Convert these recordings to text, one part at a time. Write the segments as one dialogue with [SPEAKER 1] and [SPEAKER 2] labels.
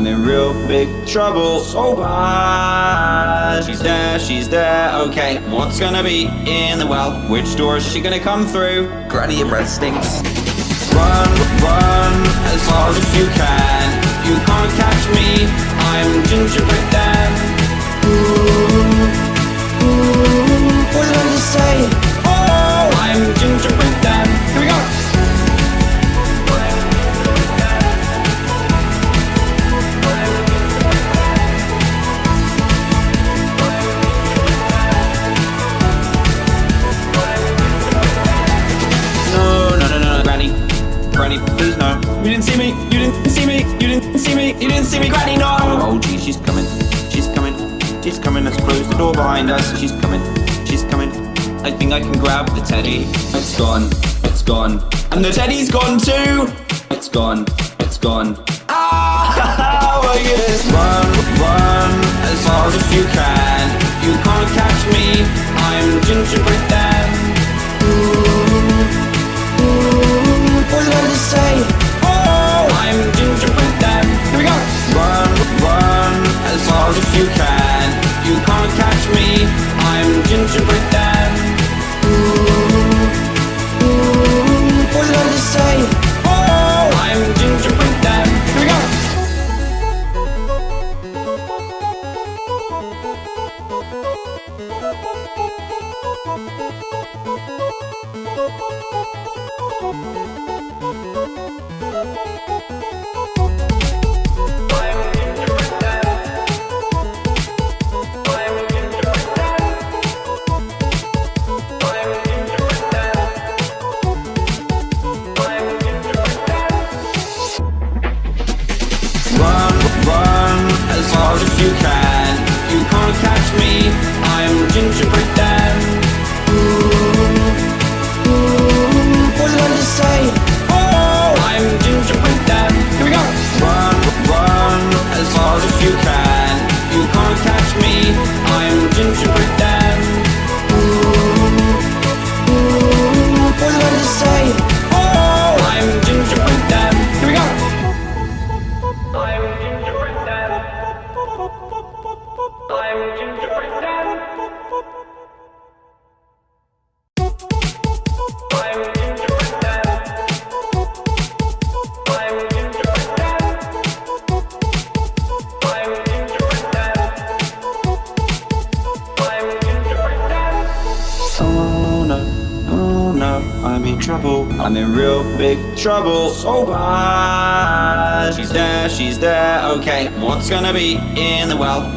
[SPEAKER 1] I'm in trouble. I'm in real big trouble. So bad. She's there, she's there. Okay, what's gonna be in the well? Which door is she gonna come through?
[SPEAKER 2] Granny, your breath stinks.
[SPEAKER 1] Run, run as hard as you can. You can't catch me. I'm gingerbread Dan.
[SPEAKER 2] What did I just say?
[SPEAKER 1] Behind us. She's coming. She's coming. I think I can grab the teddy. It's gone. It's gone. And the teddy's gone too. It's gone. It's gone. Ah! Oh, yes. Run, run as hard as you can. You can't catch me. I'm gingerbread Dan.
[SPEAKER 2] What did I just say?
[SPEAKER 1] Oh, I'm gingerbread Dan. Here we go. Run, run as hard as you can. You can't catch me. I'm gingerbread Dan.
[SPEAKER 2] What did I just say?
[SPEAKER 1] Oh, I'm gingerbread Dan. Here we go.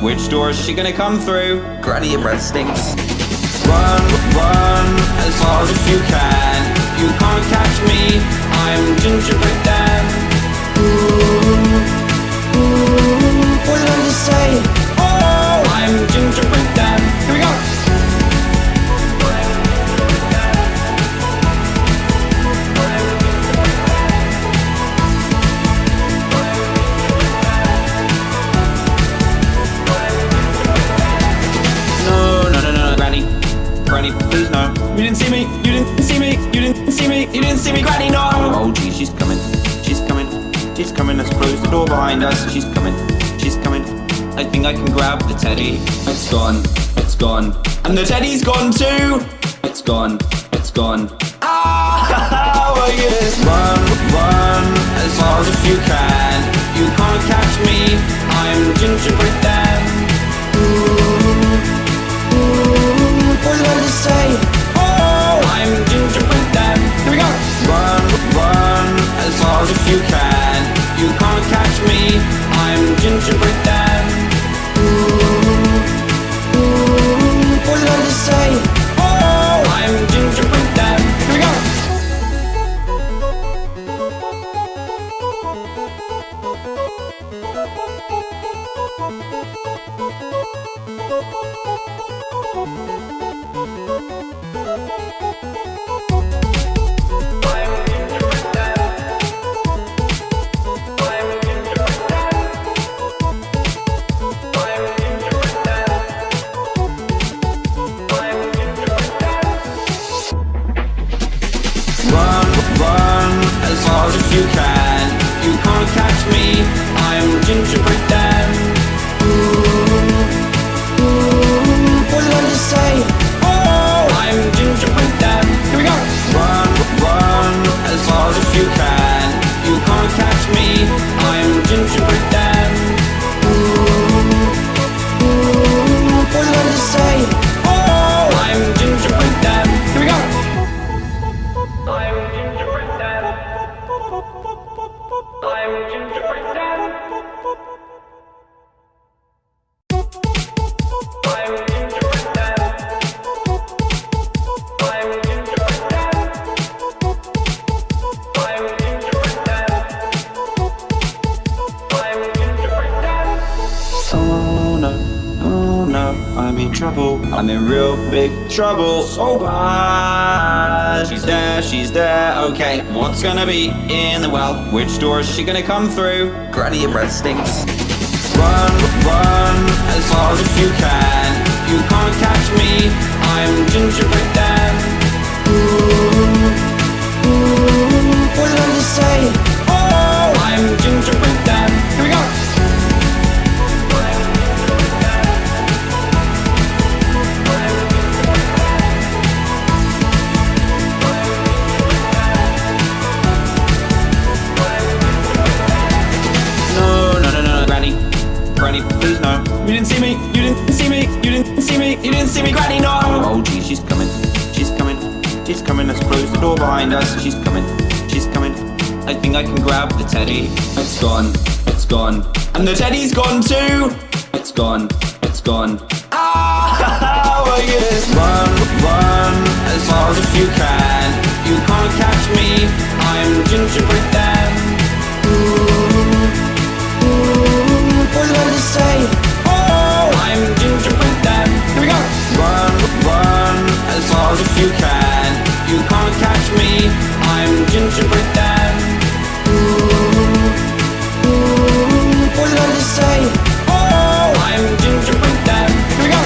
[SPEAKER 1] Which door is she gonna come through?
[SPEAKER 2] Granny, your breath stinks.
[SPEAKER 1] Run, run as hard as you can. You can't catch me. I'm gingerbread Dan.
[SPEAKER 2] What did I just say?
[SPEAKER 1] Oh, I'm gingerbread didn't see me. You didn't see me. You didn't see me. You didn't see me, Granny. No. Oh, gee, she's coming. She's coming. She's coming. Let's close the door behind us. She's coming. She's coming. I think I can grab the teddy. It's gone. It's gone. And the teddy's gone too. It's gone. It's gone. Ah! Oh, yes. Run, run as hard as you can. You can't catch me. I'm gingerbread Dan.
[SPEAKER 2] What did I just say?
[SPEAKER 1] Oh, I'm gingerbread Dan. Here we go. Run, run as hard as you can. You can't catch me. I'm gingerbread Dan.
[SPEAKER 2] What did I just say?
[SPEAKER 1] Trouble. So bad. She's there, she's there. Okay, what's gonna be in the well? Which door is she gonna come through?
[SPEAKER 2] Granny, your breath stinks.
[SPEAKER 1] Run, run, as hard as you can. You can't catch me. I'm gingerbread Dan.
[SPEAKER 2] What did I just say?
[SPEAKER 1] Oh, I'm gingerbread Dan. Here we go. You didn't see me, Granny. No. Oh, gee, she's coming. She's coming. She's coming. Let's close the door behind us. She's coming. She's coming. I think I can grab the teddy. It's gone. It's gone. And the teddy's gone too. It's gone. It's gone. Ah! Oh, yes. Run, run as hard as you can. You can't catch me. I'm gingerbread Dan.
[SPEAKER 2] What did I just say?
[SPEAKER 1] Oh, I'm gingerbread as you can. You can't catch me. I'm gingerbread Dan.
[SPEAKER 2] What did I just say?
[SPEAKER 1] Oh, I'm gingerbread Dan. Here we go.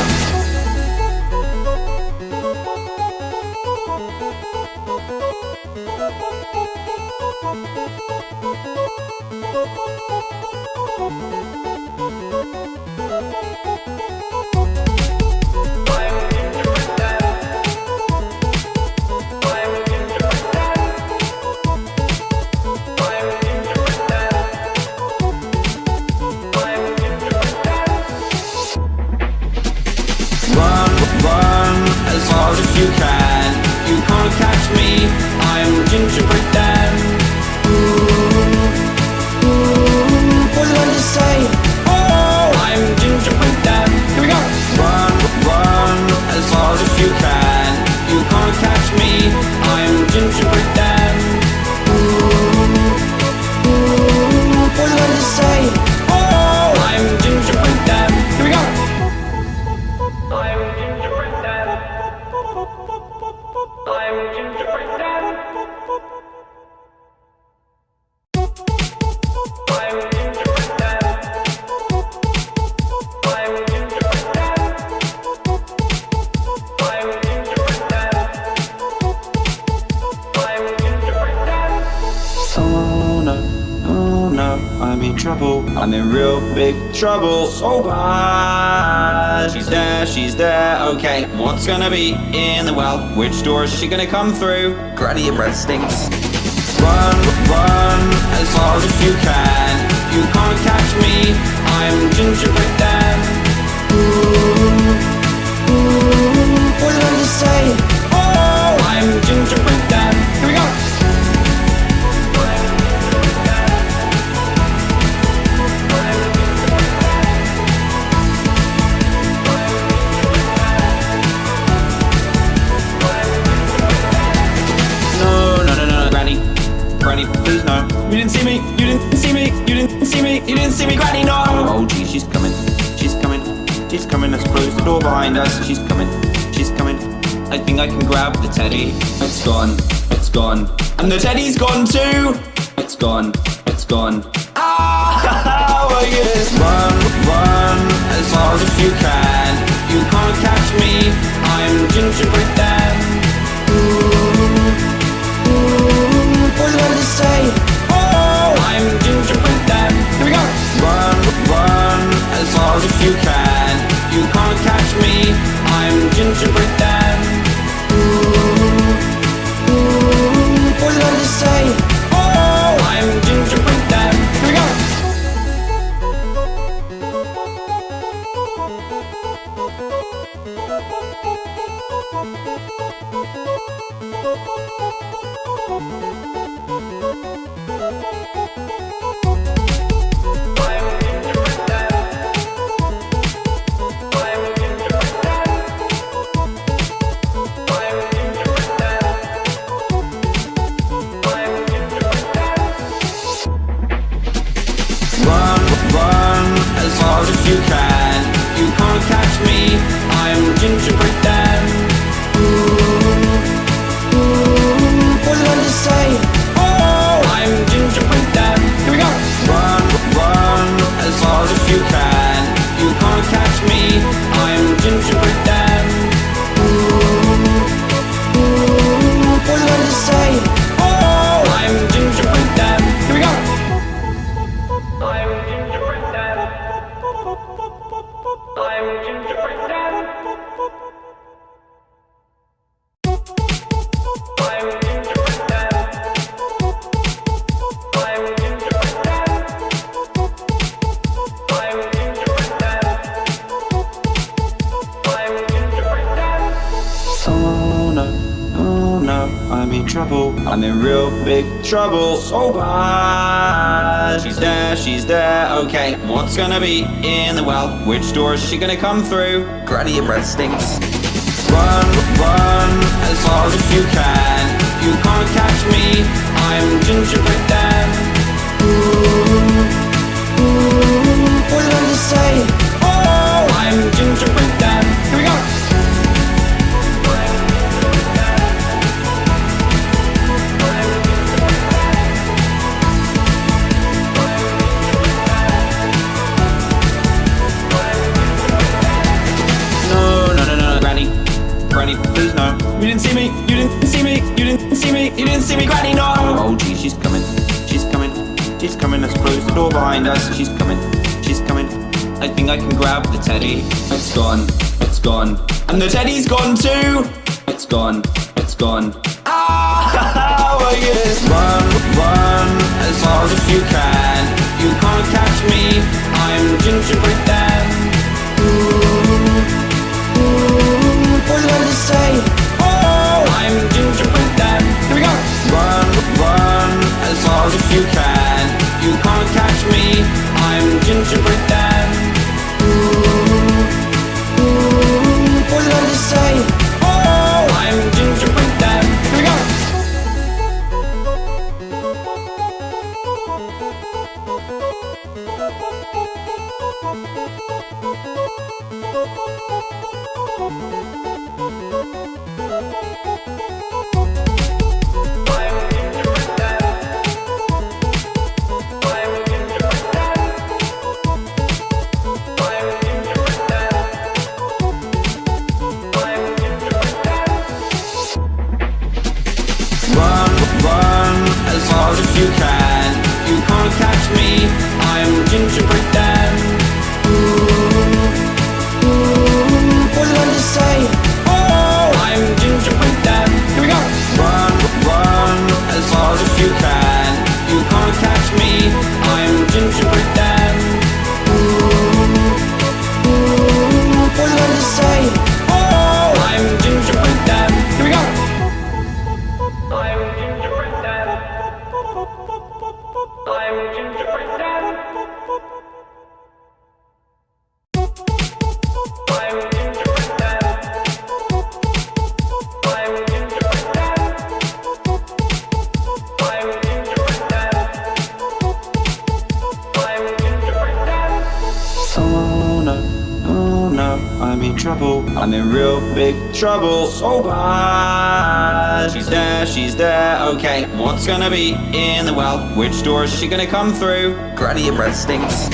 [SPEAKER 1] Which door is she gonna come through?
[SPEAKER 2] Granny, your breath stinks.
[SPEAKER 1] Run, run as hard as you can. You can't catch me. I'm gingerbread Dan.
[SPEAKER 2] What did I just say?
[SPEAKER 1] Oh, I'm gingerbread Dan. She's coming. She's coming. I think I can grab the teddy. It's gone. It's gone. And the teddy's gone too. It's gone. It's gone. Ah! Oh, yes. Run, run as hard as you can. You can't catch me. I'm gingerbread.
[SPEAKER 2] What did I just say?
[SPEAKER 1] Oh, I'm gingerbread Dan. Here we go. Run, run as hard as you can. You can't catch me. I'm gingerbread trouble. So bad. She's there, she's there. Okay, what's gonna be in the well? Which door is she gonna come through?
[SPEAKER 2] Granny, your breath stinks.
[SPEAKER 1] Run, run, as far as you can. You can't catch me. I'm gingerbread Dan.
[SPEAKER 2] What did I just say?
[SPEAKER 1] Oh, I'm gingerbread Dan. Me. You didn't see me, Granny. No. Oh, gee, she's coming. She's coming. She's coming. Let's close the door behind us. She's coming. She's coming. I think I can grab the teddy. It's gone. It's gone. And the teddy's gone too. It's gone. It's gone. Ah! Oh, yes. Run, run as far as you can. You can't catch me. I'm gingerbread Dan.
[SPEAKER 2] What did I just say?
[SPEAKER 1] As you can. You can't catch me. I'm gingerbread she gonna come through?
[SPEAKER 2] Granny, your breath stinks.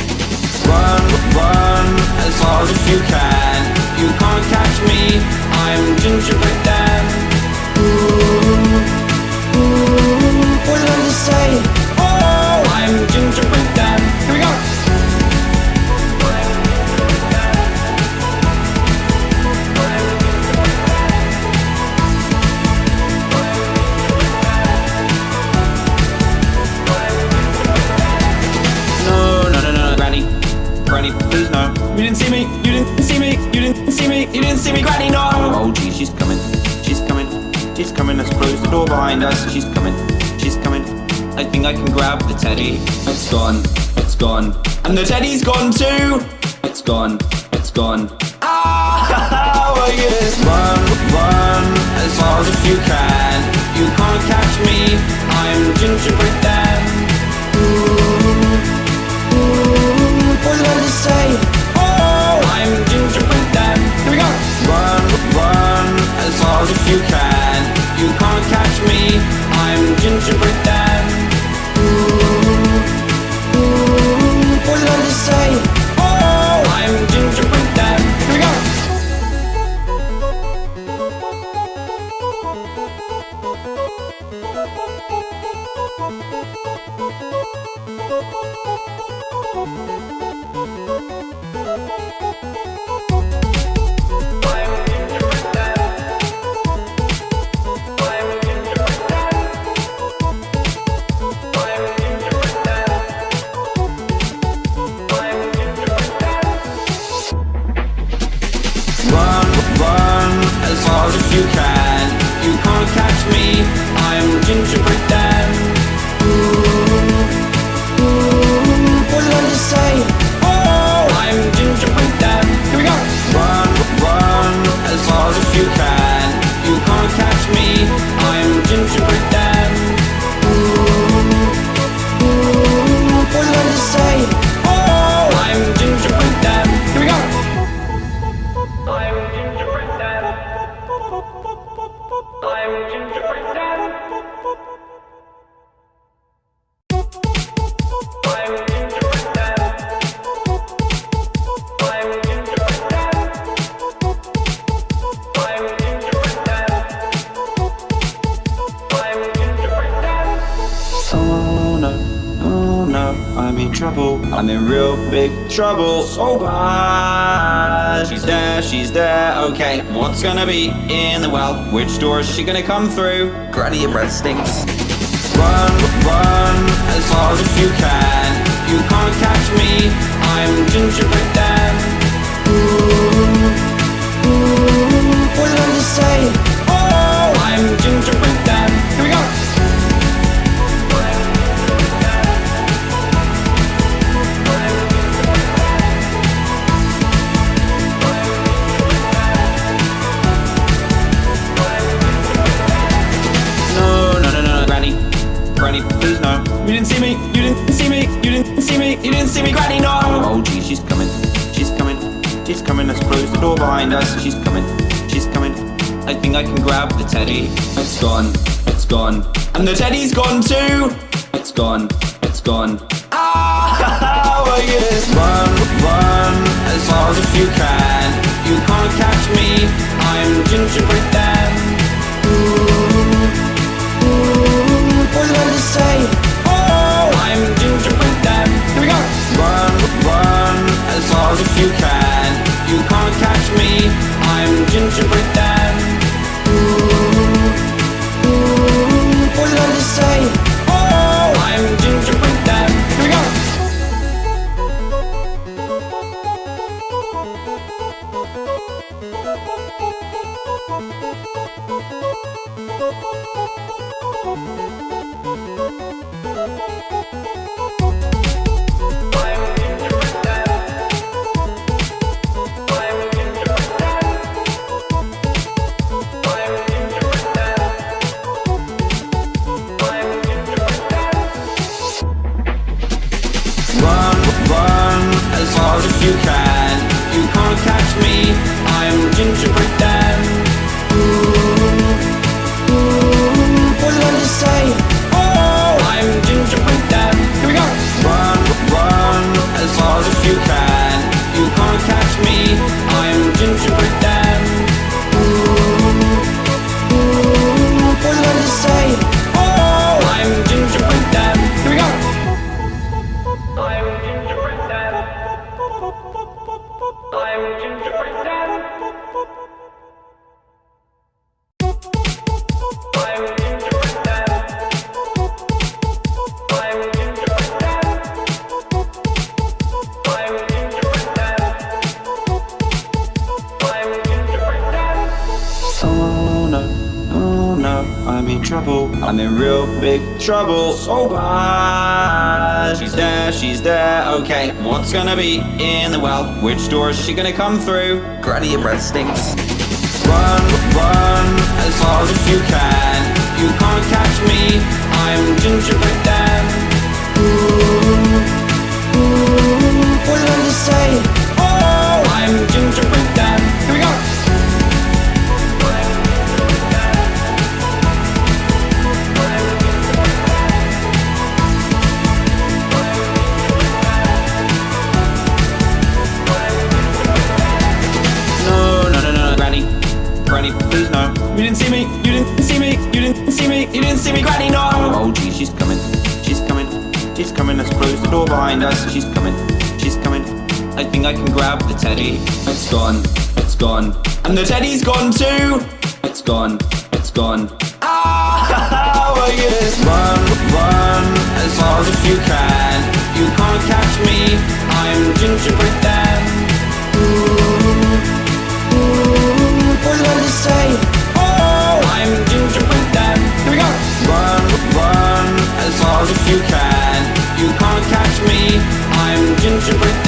[SPEAKER 1] teddy. It's gone, it's gone. And the teddy's gone too! It's gone, it's gone. Ah, well, you
[SPEAKER 2] just
[SPEAKER 1] run, run as hard as you can. You can't catch me, I'm gingerbread man.
[SPEAKER 2] Ooh, ooh, what did I say?
[SPEAKER 1] Oh, I'm gingerbread man. Here we go! Run, run as hard as you can. You can't catch me, I'm gingerbread
[SPEAKER 3] man.
[SPEAKER 1] Pirate. gonna be in the well? Which door is she gonna come through?
[SPEAKER 2] Granny, your breath stinks.
[SPEAKER 1] Run, run, as hard as you can. You can't catch me, I'm gingerbread Dan.
[SPEAKER 2] Ooh, ooh, what did I just say?
[SPEAKER 1] Oh, I'm gingerbread door behind us. She's coming. She's coming. I think I can grab the teddy. It's gone. It's gone. And the teddy's gone too. It's gone. It's gone. Ah! how are you run, run as hard as you can. You can't catch me. I'm gingerbread
[SPEAKER 3] man.
[SPEAKER 1] Ooh, ooh,
[SPEAKER 2] what did I say?
[SPEAKER 1] Oh, I'm gingerbread man. Here we go. Run, run as hard as you can. You can't catch me. I'm gingerbread you're gonna come through.
[SPEAKER 2] Granny, your breath stinks.
[SPEAKER 1] Run, run, as hard as you can. You can't catch me, I'm Gingerbread Dan.
[SPEAKER 2] Ooh, ooh, what did I just say?
[SPEAKER 1] Oh, I'm Gingerbread Dan. Teddy. It's gone, it's gone. And the teddy's gone too. It's gone, it's gone. Ah, well, you just run, run as hard as you can. You can't catch me. I'm gingerbread Dan.
[SPEAKER 2] What you gonna say?
[SPEAKER 1] Oh, I'm gingerbread Dan. Here we go. Run, run as hard as you can. You can't catch me. I'm gingerbread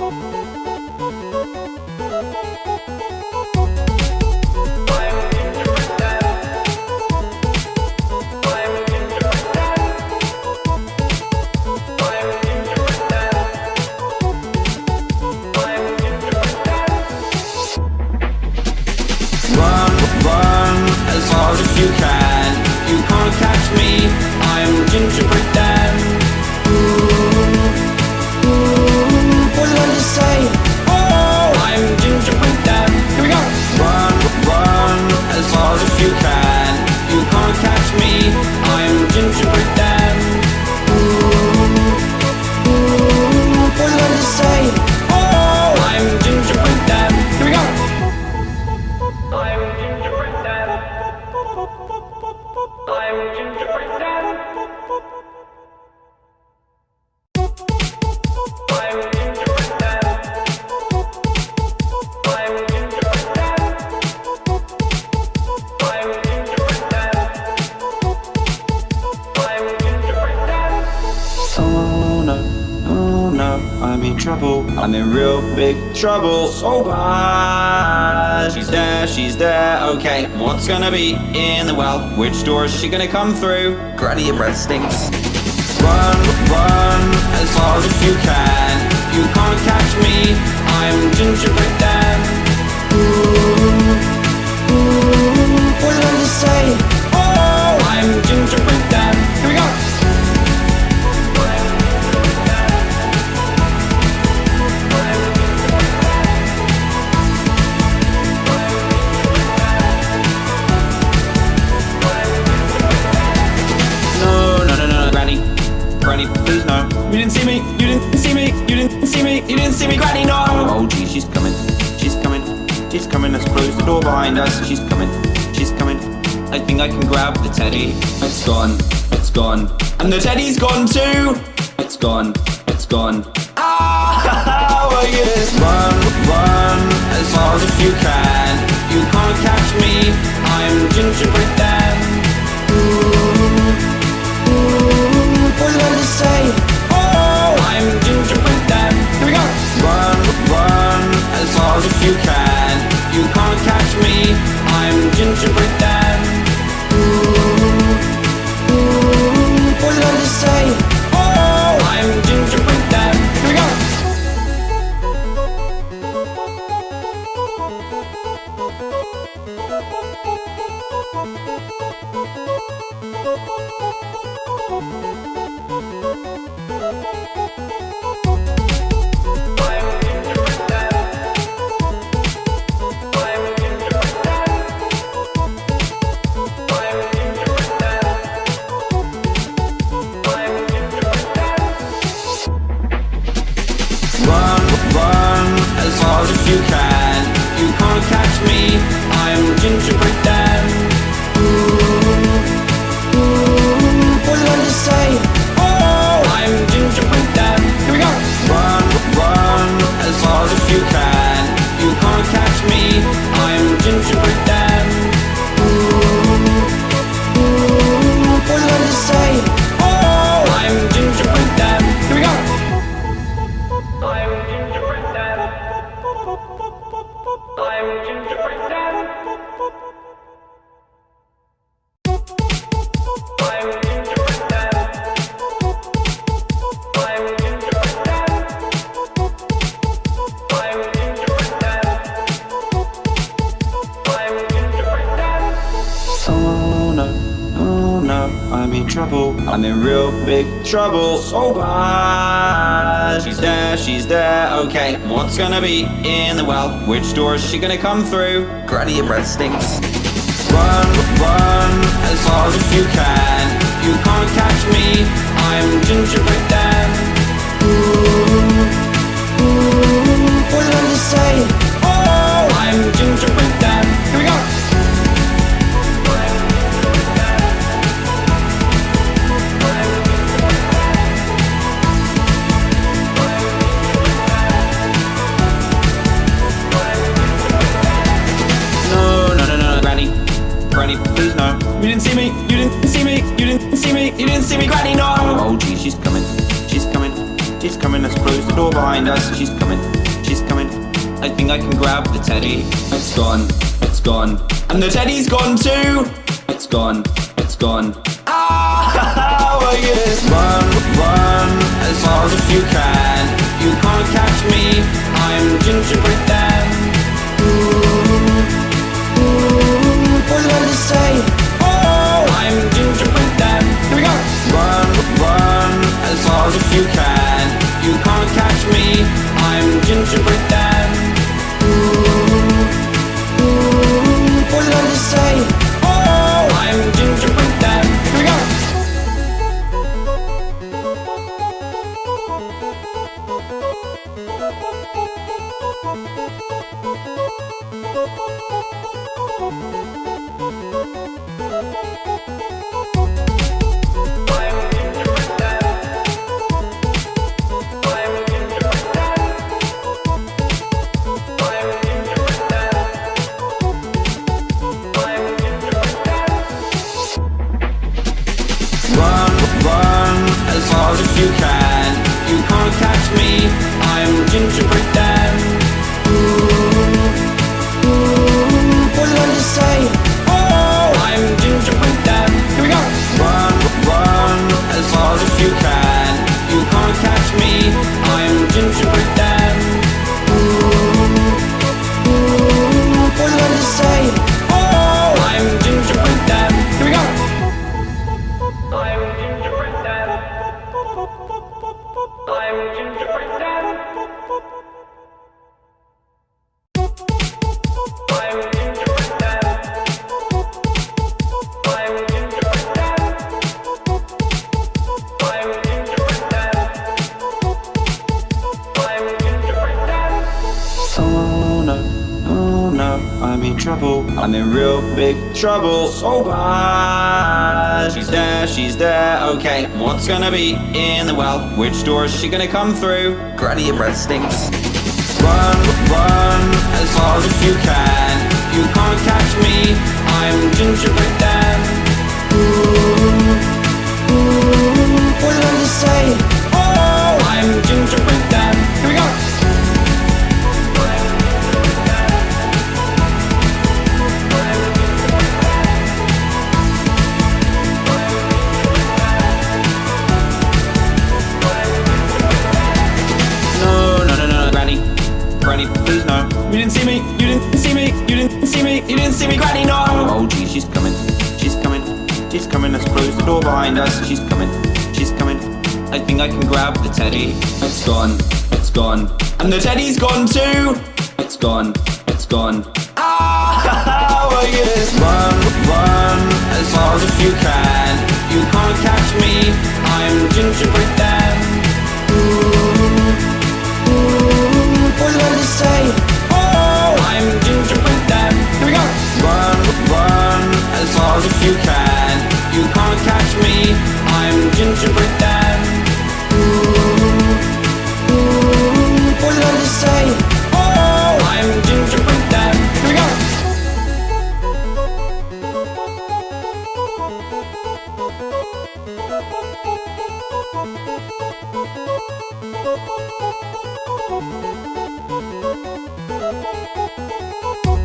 [SPEAKER 1] I'm you can.
[SPEAKER 2] Gonna
[SPEAKER 1] be in the well? Which door is she gonna come through?
[SPEAKER 2] Granny, your breath stinks.
[SPEAKER 1] Run, run as hard as you can. You can't catch me. I'm gingerbread Dan.
[SPEAKER 2] What you gonna say?
[SPEAKER 1] Door. She's coming. She's coming. I think I can grab the teddy. It's gone. It's gone. And the teddy's gone too. It's gone. It's gone. Ah, well, you just run, run as hard as you can. You can't catch me. I'm gingerbread Dan.
[SPEAKER 2] What you gonna say?
[SPEAKER 1] Oh, I'm gingerbread Dan. Here we go. Run, run as hard as you can.
[SPEAKER 2] you're gonna
[SPEAKER 1] come through. Granny and Red Stink gone, it's gone. And the teddy's gone too! It's gone, it's gone. Ah, well, yes. Run, run, as hard as you can. You can't catch me, I'm gingerbread man. Ooh,
[SPEAKER 2] what did I just?
[SPEAKER 1] Oh, I'm gingerbread man. Here we go! Run, run, as hard as you can. You can't catch me, door. Is she gonna come through? Granny, your breath stinks.
[SPEAKER 2] say
[SPEAKER 1] Oh, I'm gingerbread man Here we go! Run, run, as hard as you can You can't catch me, I'm gingerbread
[SPEAKER 2] man Ooh, ooh, say?
[SPEAKER 1] Oh, I'm gingerbread man Here we go! Thank you.「なるほどなるほど」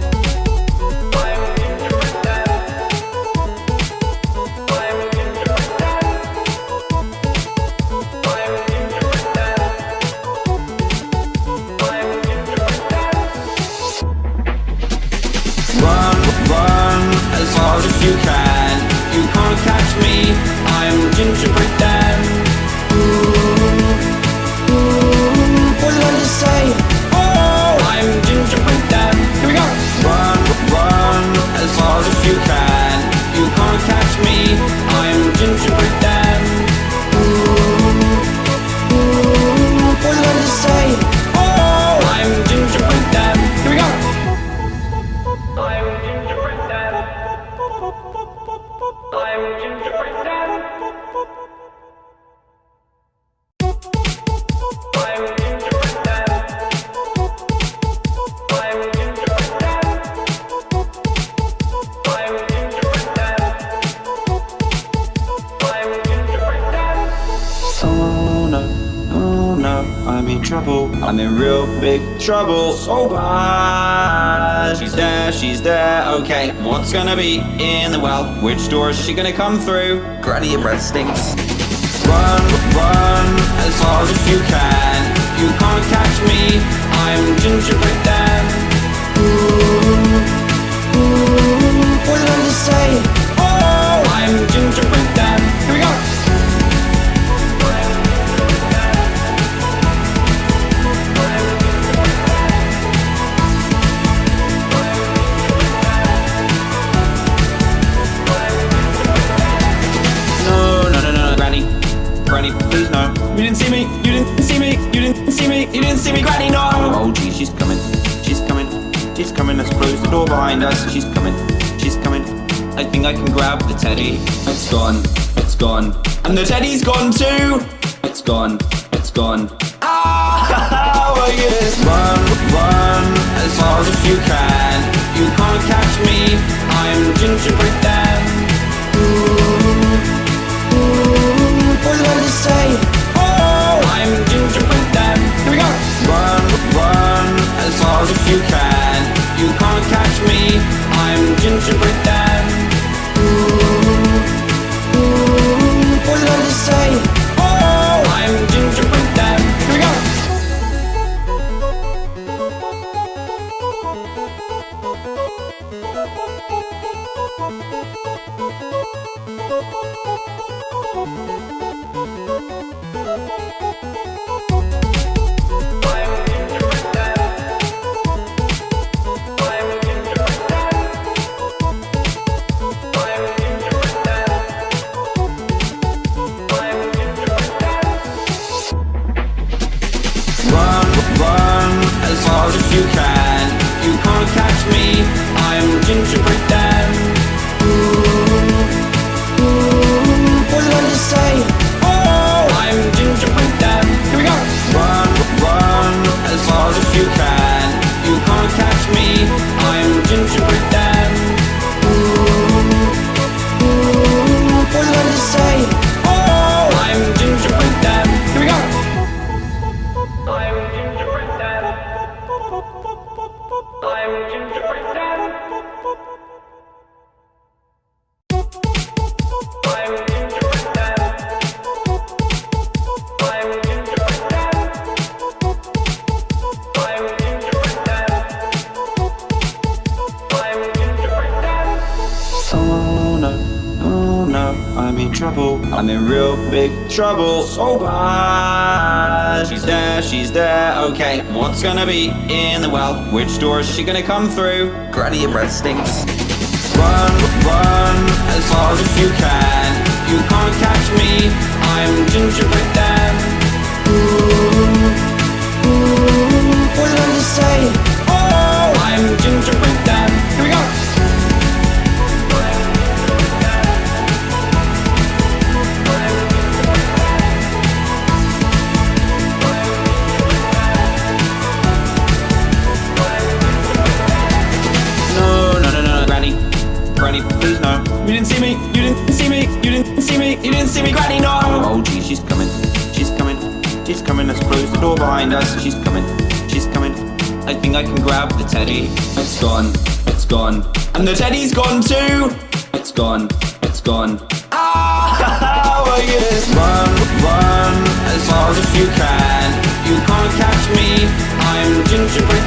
[SPEAKER 1] gonna be in the well? Which door is she gonna come through? Granny, your breath stinks. Run, run, as hard as you can. You can't catch me, I'm Gingerbread Dan.
[SPEAKER 2] Ooh, ooh, what did I just say?
[SPEAKER 1] Oh, I'm Gingerbread Dan. didn't see me, you didn't see me, you didn't see me, you didn't see me, Granny, no! Oh gee, she's coming, she's coming, she's coming, let's close the door behind us, she's coming, she's coming. I think I can grab the teddy. It's gone, it's gone. And the teddy's gone too! It's gone, it's gone. Ah, well, yes. Run, run, as hard as you can. You can't catch me, I'm gingerbread Dan. Ooh, ooh,
[SPEAKER 2] what did I just say?
[SPEAKER 1] time, gingerbread time. Here we go! Run, run, as hard as you can. You can't catch me, I'm gingerbread you're gonna come through. Granny and breath stinks. Ocean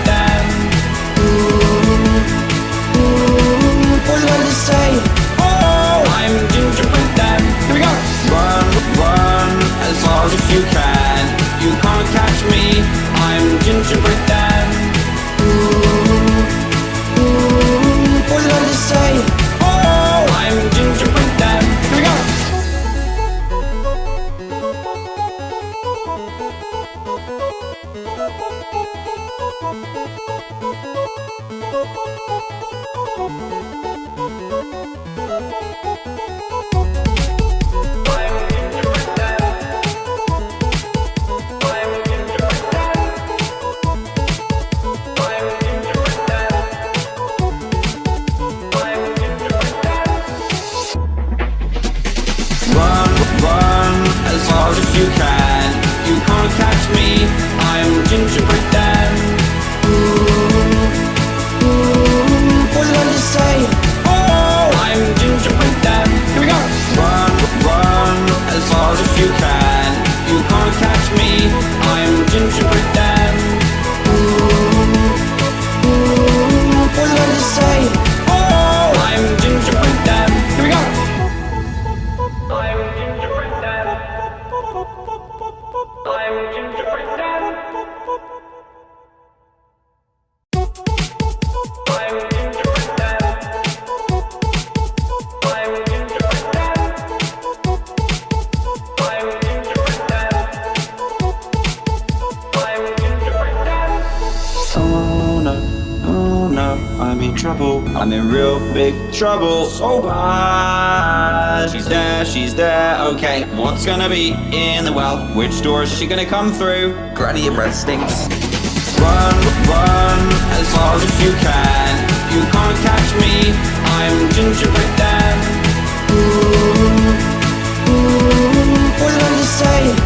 [SPEAKER 1] she's there. Okay, what's gonna be in the well? Which door is she gonna come through? Granny, your breath stinks. Run, run as fast as you can. You can't catch me. I'm gingerbread Dan.
[SPEAKER 2] What did I just say?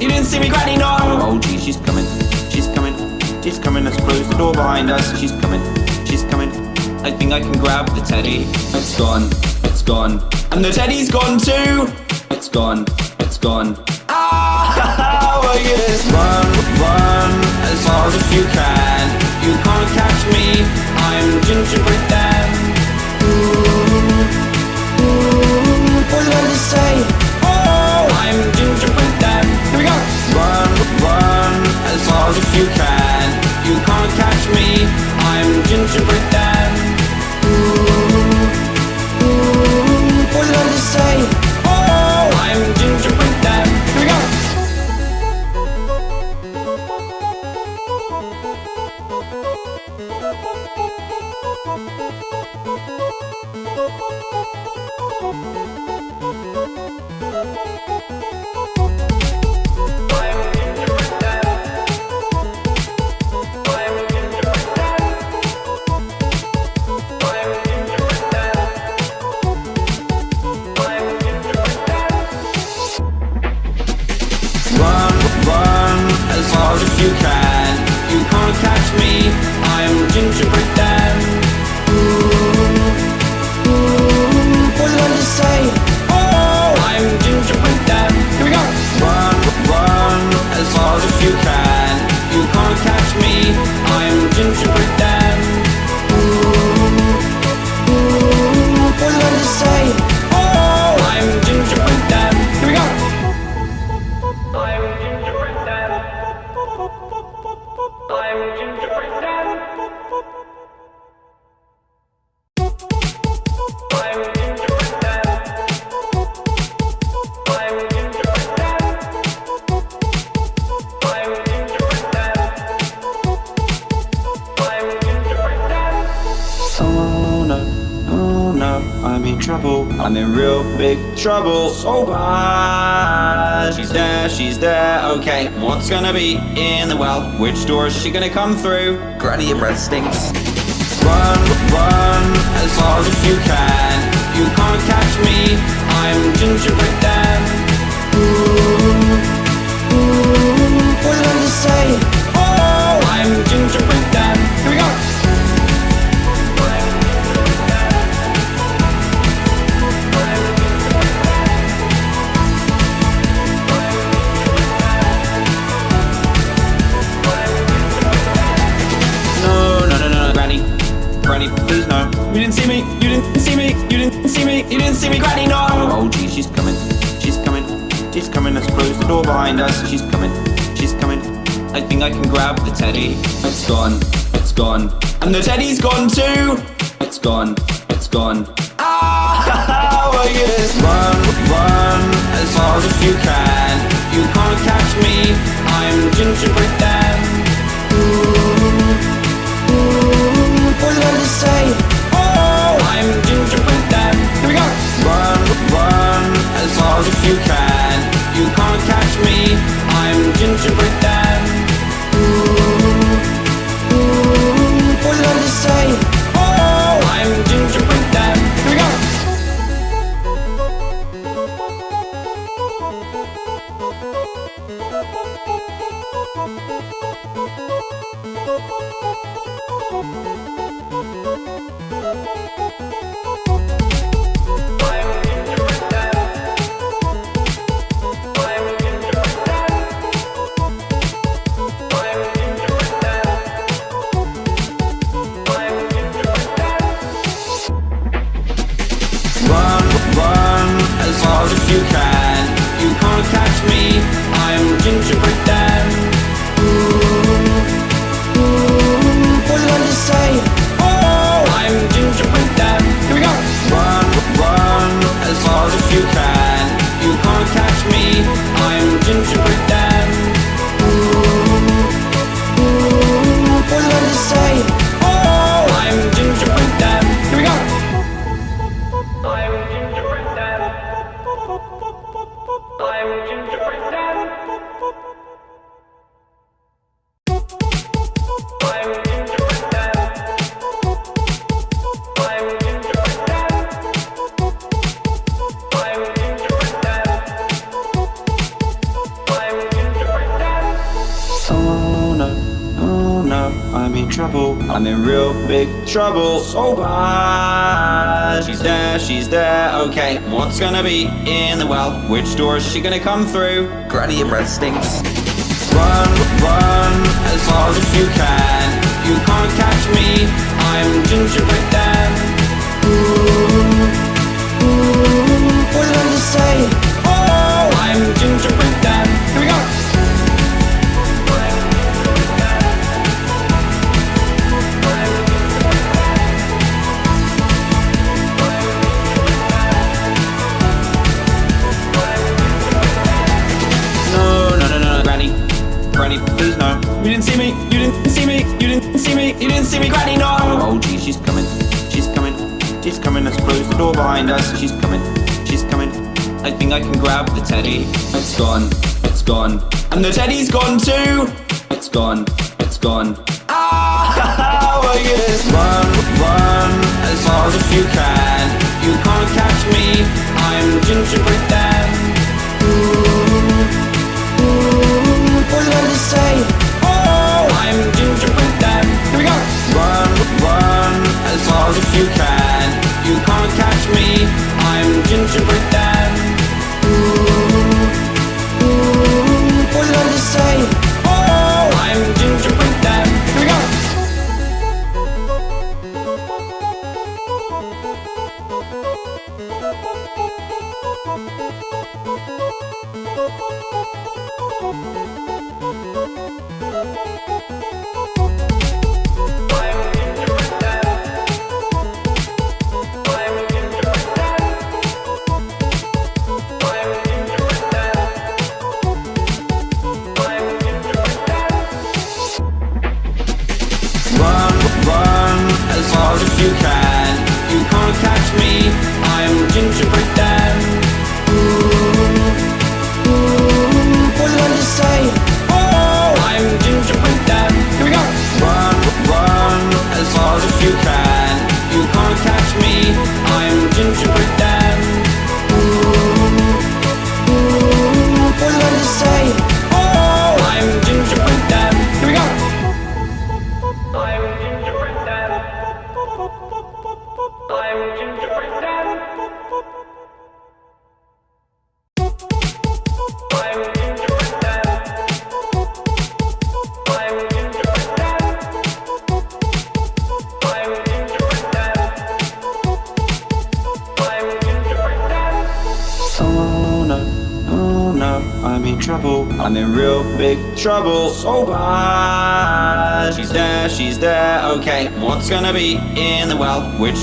[SPEAKER 1] You didn't see me, Granny. No. Oh, gee, she's coming. She's coming. She's coming. Let's close the door behind us. She's coming. She's coming. I think I can grab the teddy. It's gone. It's gone. And the teddy's gone too. It's gone. It's gone. Ah! Oh, yes. Run, run as fast as you can. You can't catch me. I'm gingerbread Dan.
[SPEAKER 2] What did I just say?
[SPEAKER 1] Oh, I'm gingerbread fast as you can. You can't catch me. I'm gingerbread Dan.
[SPEAKER 2] What did I just say?
[SPEAKER 1] Oh, I'm gingerbread Dan. Here we go.
[SPEAKER 3] I'm gingerbread Dan.
[SPEAKER 1] Run, run as fast as you can. You can't catch me. I'm gingerbread Dan.
[SPEAKER 2] What did I just say?
[SPEAKER 1] Oh, I'm gingerbread Dan. Here we go. Run, run as fast as you can. Gonna be in the well? Which door is she gonna come through? Granny, your breath stinks. Run, run as fast as you can. You can't catch me. I'm gingerbread Dan. she's coming, she's coming. I think I can grab the teddy. It's gone, it's gone. And the teddy's gone too! It's gone, it's gone. Ah, how are you run, run, as hard as you can. You can't catch me, I'm gingerbread man. Ooh, ooh,
[SPEAKER 2] what did I just?
[SPEAKER 1] Oh, I'm gingerbread man. Here we go! Run, run, as hard as you can. You can't catch I'm trouble. I'm in real big trouble. So bad. She's there, she's there. Okay, what's gonna be in the well? Which door is she gonna come through? Granny, your breath stinks. Run, run as fast as you can. You can't catch me. I'm gingerbread Dan.
[SPEAKER 2] What did I just say?
[SPEAKER 1] Oh, I'm gingerbread Dan. Here we go. Door behind us. She's coming. She's coming. I think I can grab the teddy. It's gone. It's gone. And the teddy's gone too. It's gone. It's gone. Ah! Oh, yes. Run, run as fast as you can. You can't catch me. I'm gingerbread Dan.
[SPEAKER 2] What did I just say?
[SPEAKER 1] Oh, I'm gingerbread Dan. Here we go. Run, run as fast as you can. Catch me. I'm gingerbread Dan.
[SPEAKER 2] Did I just?
[SPEAKER 1] Oh, I'm gingerbread. Here we go.
[SPEAKER 3] I'm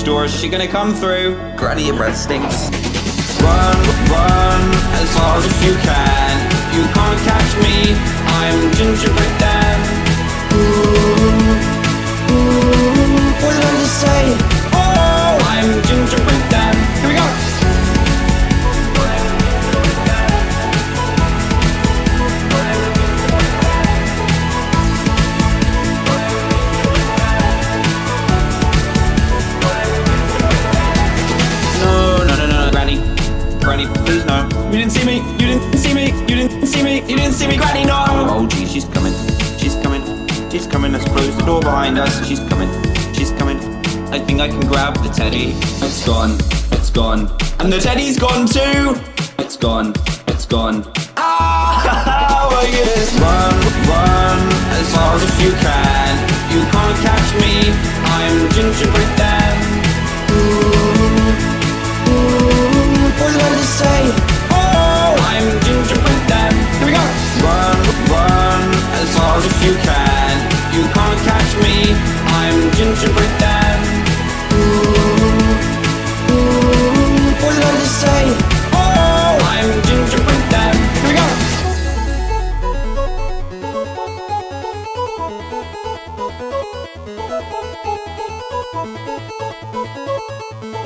[SPEAKER 1] door is she gonna come through? Granny, your breath stinks. Run, run as fast as you can. You can't catch me. I'm gingerbread Dan. teddy. It's gone. It's gone. And the teddy's gone too. It's gone. It's gone. Ah, well, you run, run as hard as you can. You can't catch me. I'm gingerbread man.
[SPEAKER 2] Ooh, ooh, what do I to?
[SPEAKER 1] Oh, I'm gingerbread man. Here we go. Run, run as hard as you can. You can't catch me. I'm gingerbread
[SPEAKER 2] man.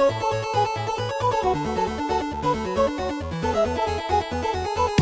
[SPEAKER 2] Thank you.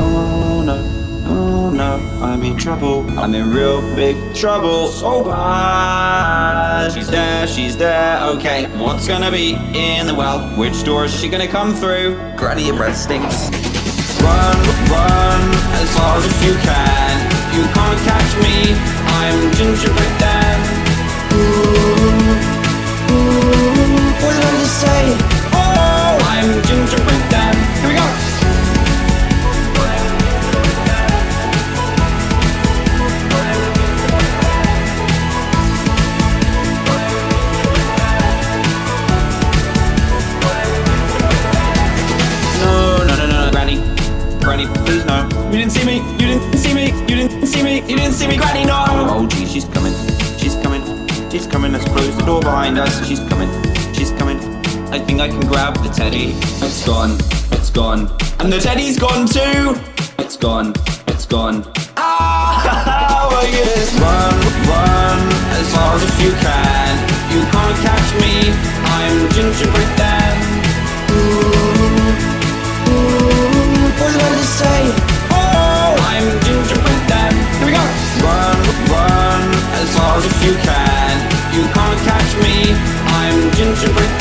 [SPEAKER 1] Oh no, oh no, I'm in trouble. I'm in real big trouble. So bad. She's there, she's there. Okay, what's gonna be in the well? Which door is she gonna come through? Granny, your breath stinks. Run, run as hard as you can. You can't catch me. I'm gingerbread Dan.
[SPEAKER 2] What did I just say?
[SPEAKER 1] Oh, I'm gingerbread Dan. Here we go. Didn't see me. You didn't see me. You didn't see me. You didn't see me, Granny. No. Oh, gee, she's coming. She's coming. She's coming. Let's close the door behind us. She's coming. She's coming. I think I can grab the teddy. It's gone. It's gone. And the teddy's gone too. It's gone. It's gone. Ah! my goodness. Run, run as hard as you can. You can't catch me. I'm gingerbread Dan.
[SPEAKER 2] What did I just say?
[SPEAKER 1] I'm gingerbread Dan. Here we go. Run, run as hard as you can. You can't catch me. I'm gingerbread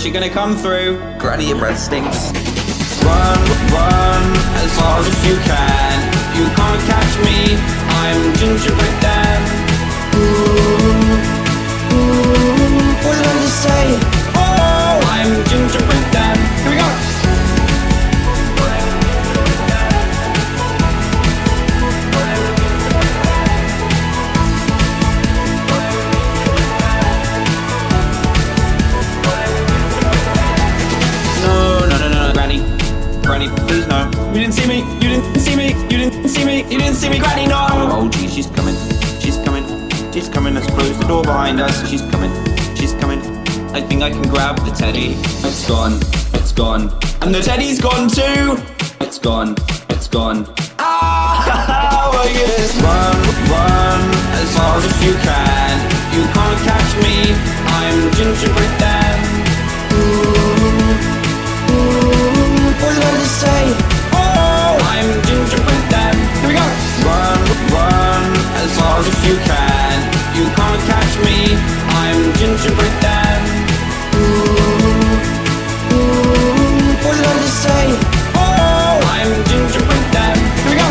[SPEAKER 1] she gonna come through? Granny, your breath stinks. She's coming. Let's close the door behind us. She's coming, she's coming. I think I can grab the teddy. It's gone, it's gone. And the teddy's gone too. It's gone, it's gone. Ah, well, yes. Run, run as hard as you can. You can't catch me. I'm gingerbread Dan.
[SPEAKER 2] What you gonna say?
[SPEAKER 1] Oh, I'm gingerbread Dan. Here we go. Run, run as hard as you can. You me. I'm gingerbread
[SPEAKER 2] you gonna say?
[SPEAKER 1] Oh, I'm gingerbread Dan. Here we go.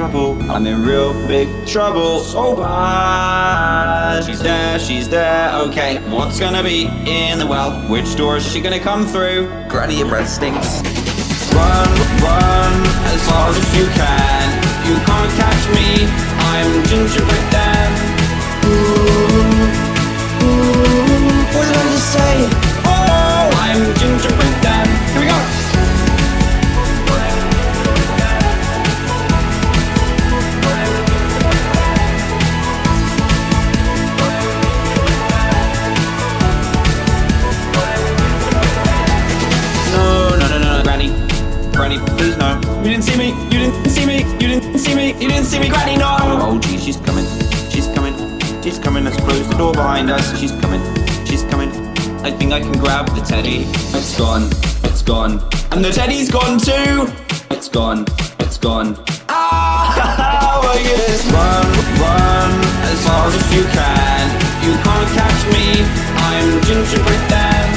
[SPEAKER 1] Trouble. I'm in real big trouble. So bad. She's there, she's there. Okay, what's gonna be in the well? Which door is she gonna come through? Granny, your breath stinks. Run, run as hard as you can. You can't catch me. I'm gingerbread Dan.
[SPEAKER 2] What you gonna say?
[SPEAKER 1] Oh, I'm gingerbread Dan. Here we go. Didn't see me. You didn't see me. You didn't see me. You didn't see me, Granny. No. Oh, gee, she's coming. She's coming. She's coming. Let's close the door behind us. She's coming. She's coming. I think I can grab the teddy. It's gone. It's gone. And the teddy's gone too. It's gone. It's gone. Ah, well, yes. Run, run as hard as you can. You can't catch me. I'm gingerbread Dan.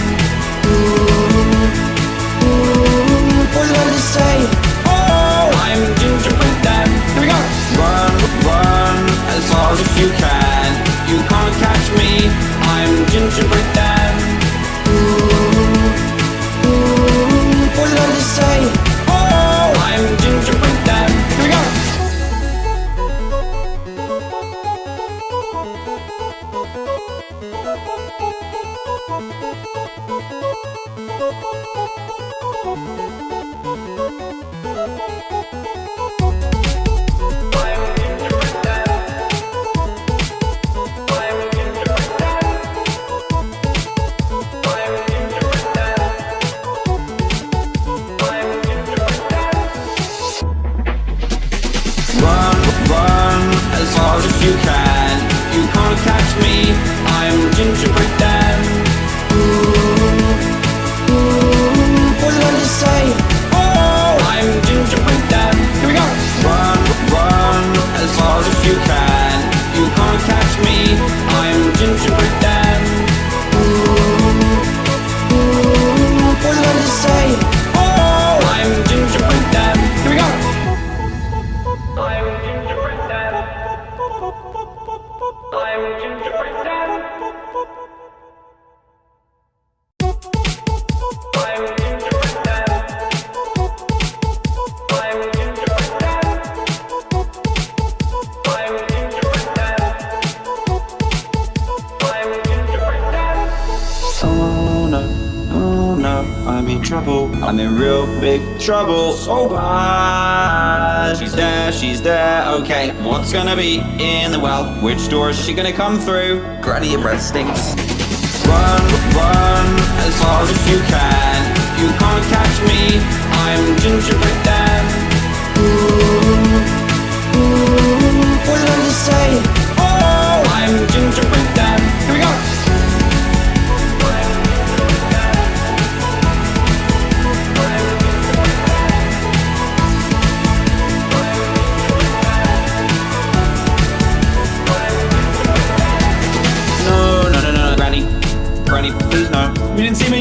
[SPEAKER 2] What you gonna say?
[SPEAKER 1] Hard you can. You can't catch me. I'm gingerbread come through? Granny, your breath stinks.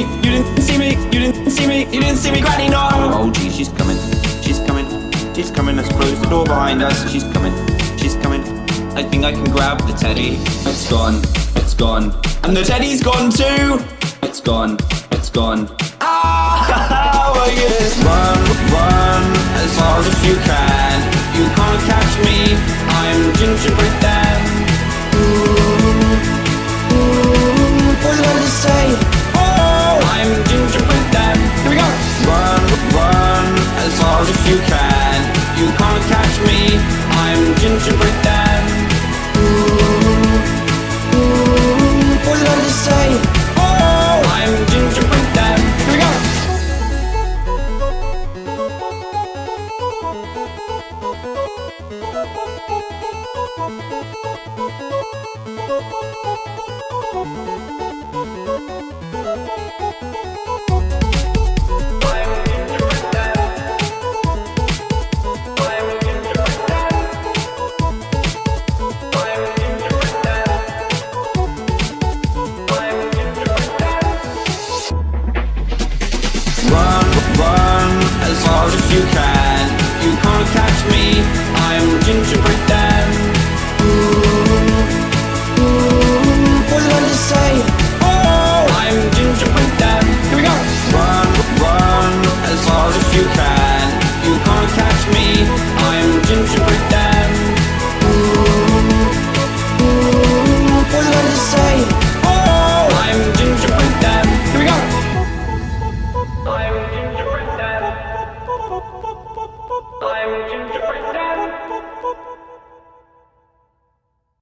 [SPEAKER 1] Me. You didn't see me. You didn't see me. You didn't see me, Granny. No. Oh, gee, she's coming. She's coming. She's coming. Let's close the door behind us. She's coming. She's coming. I think I can grab the teddy. It's gone. It's gone. And the teddy's gone too. It's gone. It's gone. Ah! Oh, yes. Run, run as hard as you can. You can't catch me. I'm gingerbread Dan.
[SPEAKER 2] What did I just say?
[SPEAKER 1] Hard as you can. You can't catch me. I'm gingerbread Dan.
[SPEAKER 2] What did I?
[SPEAKER 1] Oh, I'm gingerbread Dan. Here we go.